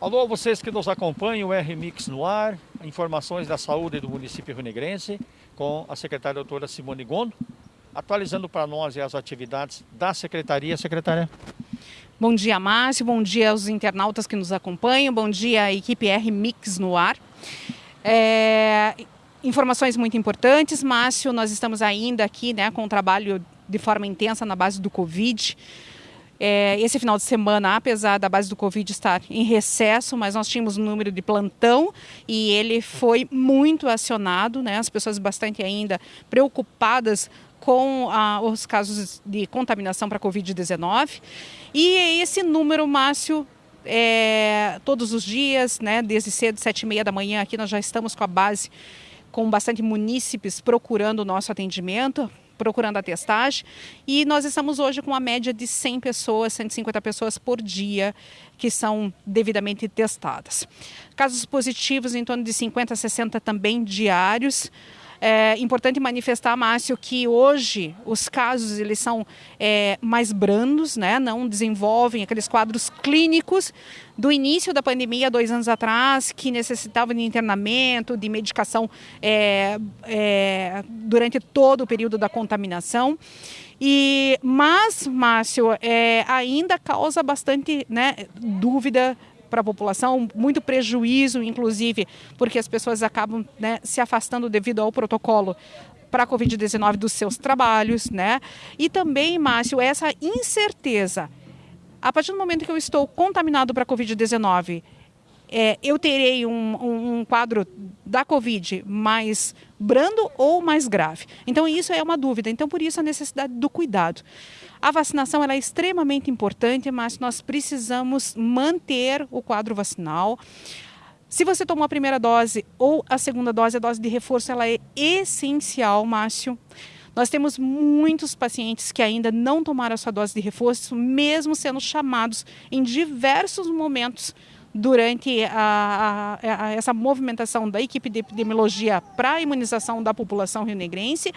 Alô, vocês que nos acompanham, o R-Mix no ar, informações da saúde do município rio-negrense, com a secretária doutora Simone Gondo, atualizando para nós as atividades da secretaria. Secretária. Bom dia, Márcio, bom dia aos internautas que nos acompanham, bom dia equipe R-Mix no ar. É, informações muito importantes, Márcio, nós estamos ainda aqui né, com um trabalho de forma intensa na base do Covid. É, esse final de semana, apesar da base do Covid estar em recesso, mas nós tínhamos um número de plantão e ele foi muito acionado, né? as pessoas bastante ainda preocupadas com ah, os casos de contaminação para Covid-19. E esse número, Márcio, é, todos os dias, né, desde cedo, sete e meia da manhã, aqui nós já estamos com a base, com bastante munícipes procurando o nosso atendimento, procurando a testagem. E nós estamos hoje com uma média de 100 pessoas, 150 pessoas por dia que são devidamente testadas. Casos positivos em torno de 50 a 60 também diários. É importante manifestar, Márcio, que hoje os casos eles são é, mais brandos, né? não desenvolvem aqueles quadros clínicos do início da pandemia, dois anos atrás, que necessitavam de internamento, de medicação é, é, durante todo o período da contaminação. E, mas, Márcio, é, ainda causa bastante né, dúvida para a população, muito prejuízo, inclusive, porque as pessoas acabam né, se afastando devido ao protocolo para a Covid-19 dos seus trabalhos, né? E também, Márcio, essa incerteza. A partir do momento que eu estou contaminado para a Covid-19, é, eu terei um, um, um, quadro da Covid mais brando ou mais grave. Então, isso é uma dúvida. Então, por isso, a necessidade do cuidado. A vacinação é extremamente importante, mas nós precisamos manter o quadro vacinal. Se você tomou a primeira dose ou a segunda dose, a dose de reforço ela é essencial, Márcio. Nós temos muitos pacientes que ainda não tomaram a sua dose de reforço, mesmo sendo chamados em diversos momentos durante a, a, a, essa movimentação da equipe de epidemiologia para a imunização da população rionegrense.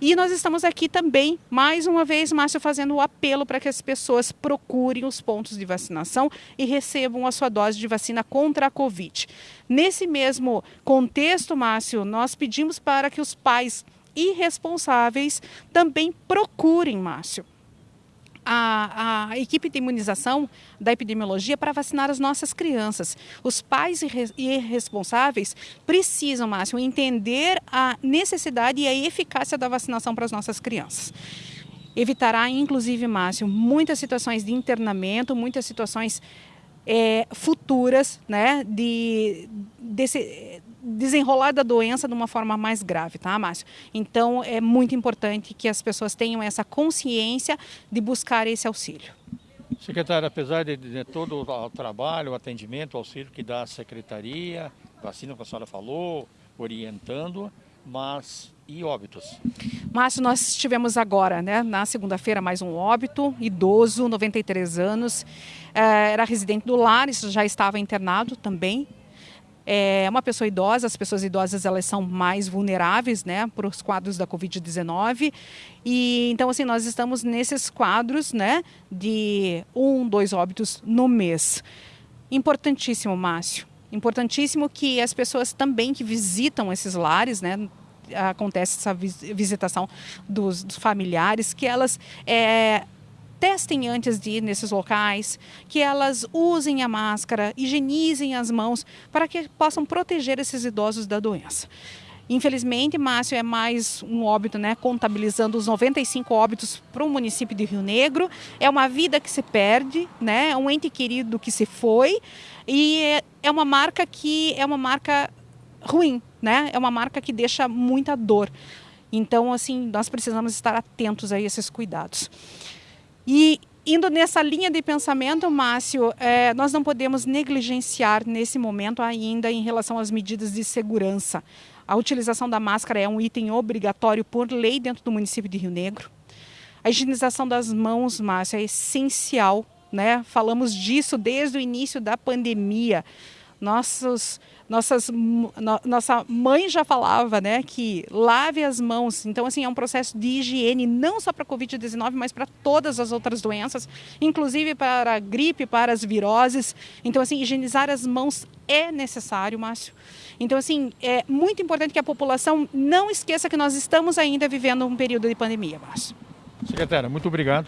E nós estamos aqui também, mais uma vez, Márcio, fazendo o apelo para que as pessoas procurem os pontos de vacinação e recebam a sua dose de vacina contra a Covid. Nesse mesmo contexto, Márcio, nós pedimos para que os pais irresponsáveis também procurem, Márcio a, a, equipe de imunização da epidemiologia para vacinar as nossas crianças. Os pais e responsáveis precisam, Márcio, entender a necessidade e a eficácia da vacinação para as nossas crianças. Evitará, inclusive, Márcio, muitas situações de internamento, muitas situações é, futuras né, de, desse, desenrolar da doença de uma forma mais grave, tá, Márcio? Então, é muito importante que as pessoas tenham essa consciência de buscar esse auxílio. Secretário, apesar de, de, todo o trabalho, o atendimento, o auxílio que dá a secretaria, vacina que a senhora falou, orientando, mas e óbitos? Márcio, nós tivemos agora, né, na segunda-feira, mais um óbito, idoso, 93 anos, é, era residente do lar, isso já estava internado também, é uma pessoa idosa, as pessoas idosas elas são mais vulneráveis né, para os quadros da Covid-19. E então, assim, nós estamos nesses quadros né, de um, dois óbitos no mês. Importantíssimo, Márcio. Importantíssimo que as pessoas também que visitam esses lares, né, acontece essa visitação dos, dos familiares, que elas é, testem antes de ir nesses locais, que elas usem a máscara, higienizem as mãos para que possam proteger esses idosos da doença. Infelizmente, Márcio, é mais um óbito, né? Contabilizando os 95 óbitos para o município de Rio Negro. É uma vida que se perde, né? É um ente querido que se foi. E é uma marca que é uma marca ruim, né? É uma marca que deixa muita dor. Então, assim, nós precisamos estar atentos a esses cuidados. E indo nessa linha de pensamento, Márcio, é, nós não podemos negligenciar nesse momento ainda em relação às medidas de segurança. A utilização da máscara é um item obrigatório por lei dentro do município de Rio Negro. A higienização das mãos, Márcio, é essencial. Né? Falamos disso desde o início da pandemia. Nossos, nossas, no, nossa mãe já falava, né, que lave as mãos. Então, assim, é um processo de higiene não só para a Covid-19, mas para todas as outras doenças, inclusive para a gripe, para as viroses. Então, assim, higienizar as mãos é necessário, Márcio. Então, assim, é muito importante que a população não esqueça que nós estamos ainda vivendo um período de pandemia, Márcio. Secretária, muito obrigado.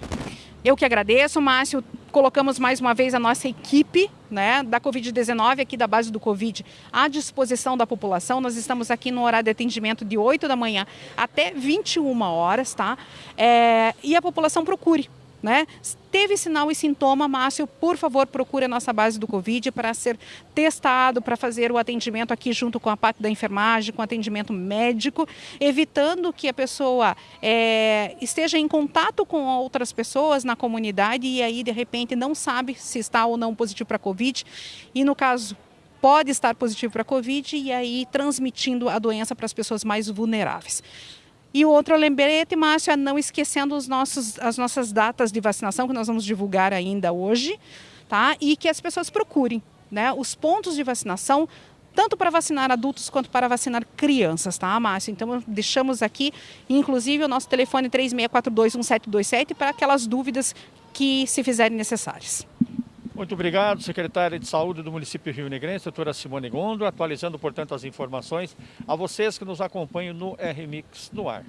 Eu que agradeço, Márcio. Colocamos mais uma vez a nossa equipe né, da Covid-19 aqui da base do Covid à disposição da população. Nós estamos aqui no horário de atendimento de 8 da manhã até 21 horas, tá? É, e a população procure né? Teve sinal e sintoma, Márcio, por favor, procure a nossa base do Covid para ser testado, para fazer o atendimento aqui junto com a parte da enfermagem, com atendimento médico, evitando que a pessoa é, esteja em contato com outras pessoas na comunidade e aí, de repente, não sabe se está ou não positivo para Covid. E no caso pode estar positivo para Covid e aí transmitindo a doença para as pessoas mais vulneráveis. E o outro lembrete, Márcio, é não esquecendo os nossos, as nossas datas de vacinação, que nós vamos divulgar ainda hoje, tá? E que as pessoas procurem né, os pontos de vacinação, tanto para vacinar adultos quanto para vacinar crianças, tá, Márcio? Então, deixamos aqui, inclusive, o nosso telefone 36421727 para aquelas dúvidas que se fizerem necessárias. Muito obrigado, secretária de Saúde do município Rio Negrense, doutora Simone Gondo, atualizando, portanto, as informações a vocês que nos acompanham no RMix no ar.